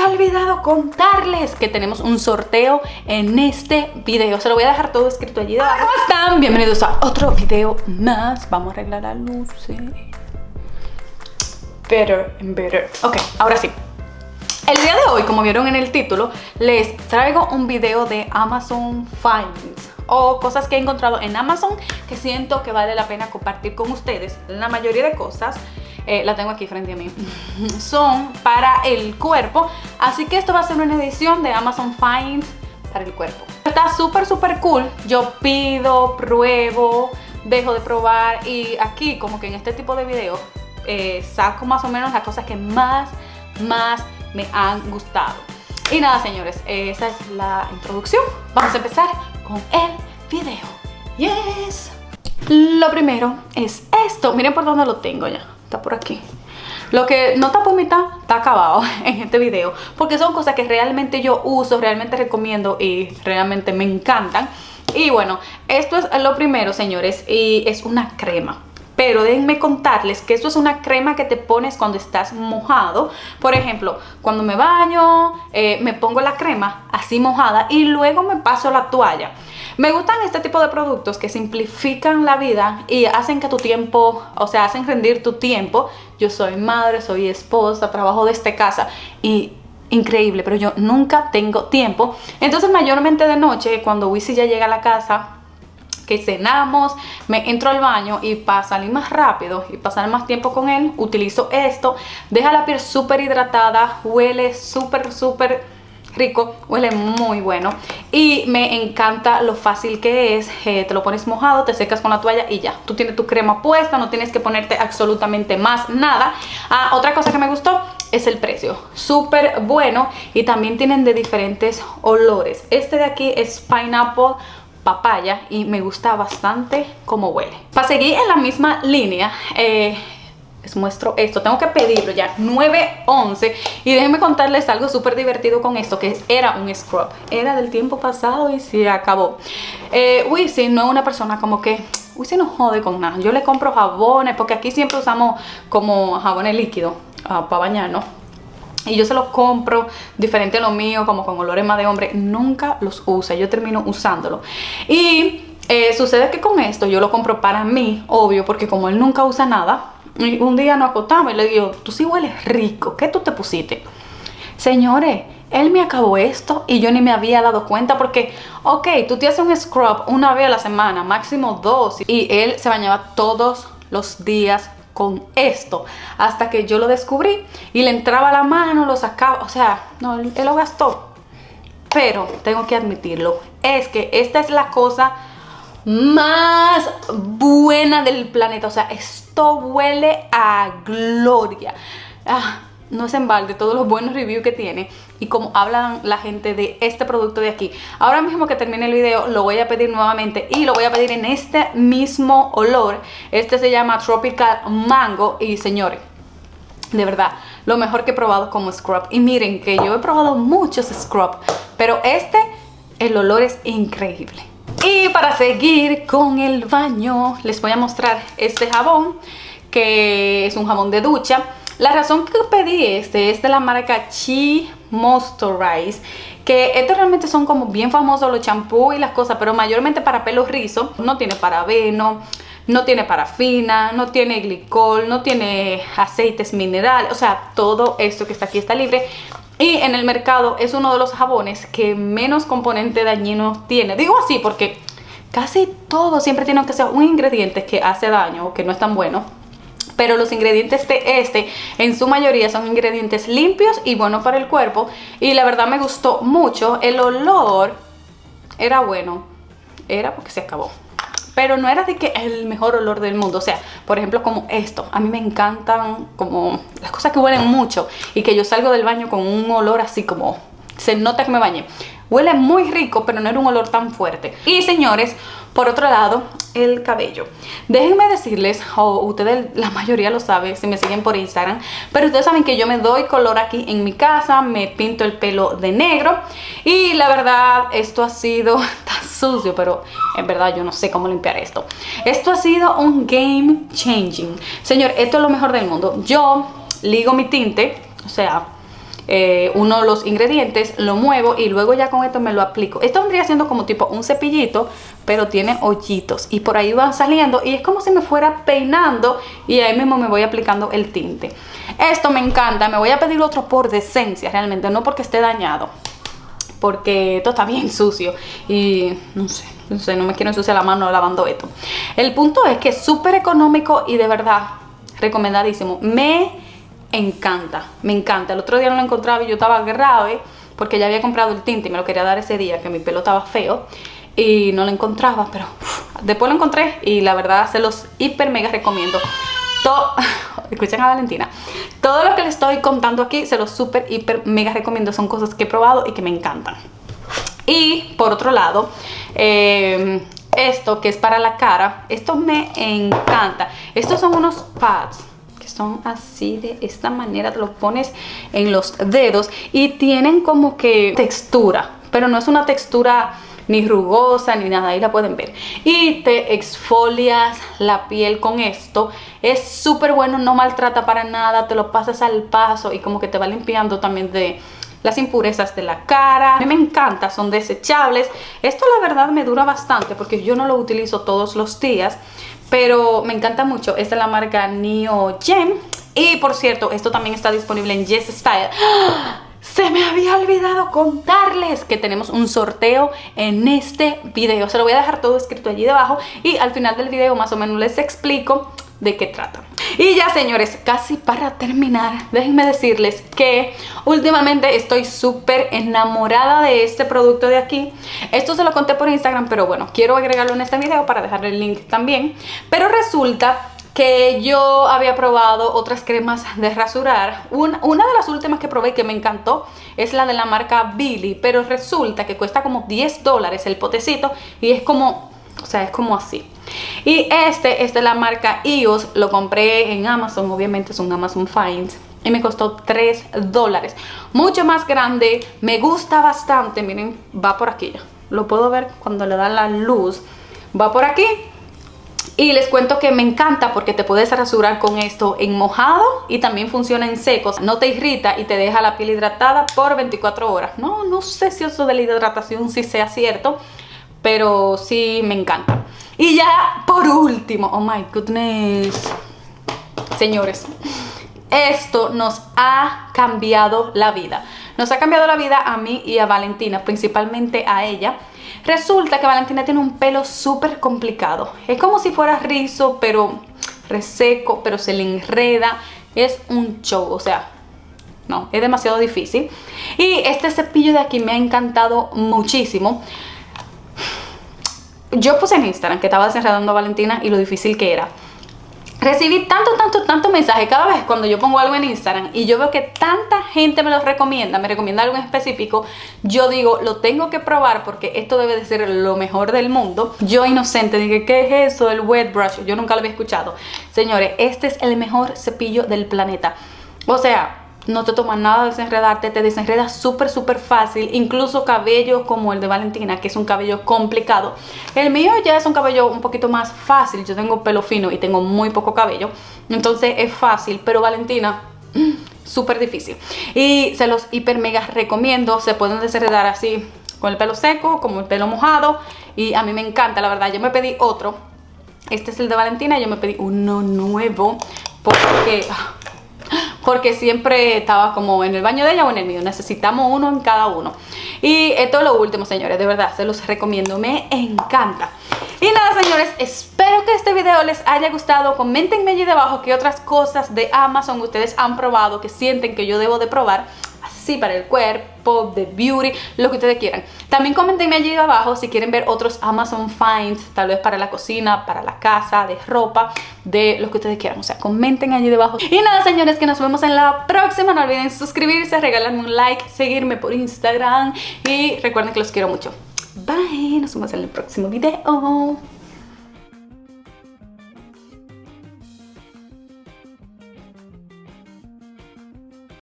había olvidado contarles que tenemos un sorteo en este video. Se lo voy a dejar todo escrito allí debajo. ¿Cómo están? Bienvenidos a otro video más. Vamos a arreglar la luz. Better and better. Ok, ahora sí. El día de hoy, como vieron en el título, les traigo un video de Amazon Finds o cosas que he encontrado en Amazon que siento que vale la pena compartir con ustedes. La mayoría de cosas eh, la tengo aquí frente a mí, son para el cuerpo. Así que esto va a ser una edición de Amazon Finds para el cuerpo. Está súper, súper cool. Yo pido, pruebo, dejo de probar y aquí como que en este tipo de videos eh, saco más o menos las cosas que más, más me han gustado. Y nada, señores, esa es la introducción. Vamos a empezar con el video. Yes. Lo primero es esto. Miren por dónde lo tengo ya. Está por aquí. Lo que no está por mitad está acabado en este video porque son cosas que realmente yo uso, realmente recomiendo y realmente me encantan. Y bueno, esto es lo primero, señores, y es una crema pero déjenme contarles que esto es una crema que te pones cuando estás mojado. Por ejemplo, cuando me baño, eh, me pongo la crema así mojada y luego me paso la toalla. Me gustan este tipo de productos que simplifican la vida y hacen que tu tiempo, o sea, hacen rendir tu tiempo. Yo soy madre, soy esposa, trabajo desde casa y increíble, pero yo nunca tengo tiempo. Entonces mayormente de noche, cuando Wisi ya llega a la casa, que cenamos, me entro al baño y para salir más rápido y pasar más tiempo con él, utilizo esto. Deja la piel súper hidratada, huele súper, súper rico, huele muy bueno y me encanta lo fácil que es, eh, te lo pones mojado, te secas con la toalla y ya, tú tienes tu crema puesta, no tienes que ponerte absolutamente más nada. Ah, otra cosa que me gustó es el precio, súper bueno y también tienen de diferentes olores. Este de aquí es Pineapple papaya y me gusta bastante cómo huele. Para seguir en la misma línea, eh, les muestro esto, tengo que pedirlo ya, 9.11 y déjenme contarles algo súper divertido con esto, que era un scrub, era del tiempo pasado y se acabó. Eh, Wisi no es una persona como que, Wisi no jode con nada, yo le compro jabones, porque aquí siempre usamos como jabones líquidos uh, para bañarnos, y yo se los compro diferente a lo mío, como con olores más de hombre, nunca los usa, yo termino usándolo. Y eh, sucede que con esto yo lo compro para mí, obvio, porque como él nunca usa nada, un día nos acostamos y le digo, tú sí hueles rico, ¿qué tú te pusiste? Señores, él me acabó esto y yo ni me había dado cuenta porque, ok, tú te haces un scrub una vez a la semana, máximo dos, y él se bañaba todos los días con esto hasta que yo lo descubrí y le entraba la mano, lo sacaba, o sea, no, él, lo gastó. Pero tengo que admitirlo, es que esta es la cosa más buena del planeta, o sea, esto huele a gloria. Ah, no es en balde todos los buenos reviews que tiene y como hablan la gente de este producto de aquí. Ahora mismo que termine el video lo voy a pedir nuevamente y lo voy a pedir en este mismo olor. Este se llama Tropical Mango y señores, de verdad, lo mejor que he probado como scrub. Y miren que yo he probado muchos scrub, pero este, el olor es increíble. Y para seguir con el baño, les voy a mostrar este jabón, que es un jabón de ducha. La razón que pedí este es de la marca Chi Moisturize que estos realmente son como bien famosos los champús y las cosas, pero mayormente para pelo rizo. No tiene parabeno, no tiene parafina, no tiene glicol, no tiene aceites minerales, o sea, todo esto que está aquí está libre. Y en el mercado es uno de los jabones que menos componente dañino tiene. Digo así porque casi todo siempre tiene que ser un ingrediente que hace daño o que no es tan bueno pero los ingredientes de este en su mayoría son ingredientes limpios y buenos para el cuerpo. Y la verdad me gustó mucho, el olor era bueno, era porque se acabó. Pero no era de que el mejor olor del mundo, o sea, por ejemplo como esto, a mí me encantan como las cosas que huelen mucho. Y que yo salgo del baño con un olor así como se nota que me bañé. Huele muy rico, pero no era un olor tan fuerte. Y señores, por otro lado, el cabello. Déjenme decirles, o ustedes la mayoría lo saben si me siguen por Instagram, pero ustedes saben que yo me doy color aquí en mi casa, me pinto el pelo de negro y la verdad esto ha sido tan sucio, pero en verdad yo no sé cómo limpiar esto. Esto ha sido un game changing. Señor, esto es lo mejor del mundo. Yo ligo mi tinte, o sea, eh, uno de los ingredientes, lo muevo y luego ya con esto me lo aplico. Esto vendría siendo como tipo un cepillito, pero tiene hoyitos y por ahí van saliendo y es como si me fuera peinando y ahí mismo me voy aplicando el tinte. Esto me encanta, me voy a pedir otro por decencia realmente, no porque esté dañado, porque esto está bien sucio y no sé, no sé, no me quiero ensuciar la mano lavando esto. El punto es que es súper económico y de verdad recomendadísimo. Me encanta, me encanta. El otro día no lo encontraba y yo estaba grave porque ya había comprado el tinte y me lo quería dar ese día, que mi pelo estaba feo y no lo encontraba, pero después lo encontré y la verdad se los hiper mega recomiendo. Escuchen a Valentina, todo lo que les estoy contando aquí se los super hiper mega recomiendo, son cosas que he probado y que me encantan. Y por otro lado, eh, esto que es para la cara, esto me encanta. Estos son unos pads son así de esta manera, te lo pones en los dedos y tienen como que textura, pero no es una textura ni rugosa ni nada, ahí la pueden ver. Y te exfolias la piel con esto. Es súper bueno, no maltrata para nada, te lo pasas al paso y como que te va limpiando también de las impurezas de la cara. Me encanta, son desechables. Esto la verdad me dura bastante porque yo no lo utilizo todos los días pero me encanta mucho. Esta es la marca Neo Gem. Y por cierto, esto también está disponible en Yes Style. Se me había olvidado contarles que tenemos un sorteo en este video. Se lo voy a dejar todo escrito allí debajo y al final del video más o menos les explico de qué trata. Y ya señores, casi para terminar, déjenme decirles que últimamente estoy súper enamorada de este producto de aquí. Esto se lo conté por Instagram, pero bueno, quiero agregarlo en este video para dejarle el link también. Pero resulta que yo había probado otras cremas de rasurar. Una, una, de las últimas que probé que me encantó es la de la marca Billy, pero resulta que cuesta como 10 dólares el potecito y es como, o sea, es como así. Y este es de la marca EOS, lo compré en Amazon, obviamente es un Amazon Finds y me costó 3 dólares. Mucho más grande, me gusta bastante, miren, va por aquí. Lo puedo ver cuando le da la luz. Va por aquí y les cuento que me encanta porque te puedes rasurar con esto en mojado y también funciona en secos. No te irrita y te deja la piel hidratada por 24 horas. No, no sé si eso de la hidratación sí sea cierto, pero sí me encanta. Y ya por último, oh my goodness, señores, esto nos ha cambiado la vida. Nos ha cambiado la vida a mí y a Valentina, principalmente a ella. Resulta que Valentina tiene un pelo súper complicado. Es como si fuera rizo, pero reseco, pero se le enreda. Es un show, o sea, no, es demasiado difícil. Y este cepillo de aquí me ha encantado muchísimo yo puse en Instagram que estaba desenredando a Valentina y lo difícil que era. Recibí tanto, tanto, tanto mensaje cada vez cuando yo pongo algo en Instagram y yo veo que tanta gente me lo recomienda, me recomienda algo en específico, yo digo, lo tengo que probar porque esto debe de ser lo mejor del mundo. Yo inocente dije, ¿qué es eso? El wet brush, yo nunca lo había escuchado. Señores, este es el mejor cepillo del planeta. O sea, no te toma nada desenredarte, te desenredas súper súper fácil, incluso cabello como el de Valentina, que es un cabello complicado. El mío ya es un cabello un poquito más fácil, yo tengo pelo fino y tengo muy poco cabello, entonces es fácil, pero Valentina, súper difícil. Y se los hiper mega recomiendo, se pueden desenredar así con el pelo seco, como el pelo mojado, y a mí me encanta, la verdad, yo me pedí otro, este es el de Valentina, yo me pedí uno nuevo, porque... Porque siempre estaba como en el baño de ella o en el mío. Necesitamos uno en cada uno. Y esto es lo último, señores. De verdad, se los recomiendo. Me encanta. Y nada, señores, espero que este video les haya gustado. Comentenme allí debajo qué otras cosas de Amazon ustedes han probado, que sienten que yo debo de probar para el cuerpo, de beauty, lo que ustedes quieran. También comentenme allí abajo si quieren ver otros Amazon Finds, tal vez para la cocina, para la casa, de ropa, de lo que ustedes quieran. O sea, comenten allí debajo. Y nada, señores, que nos vemos en la próxima. No olviden suscribirse, regalarme un like, seguirme por Instagram y recuerden que los quiero mucho. Bye, nos vemos en el próximo video.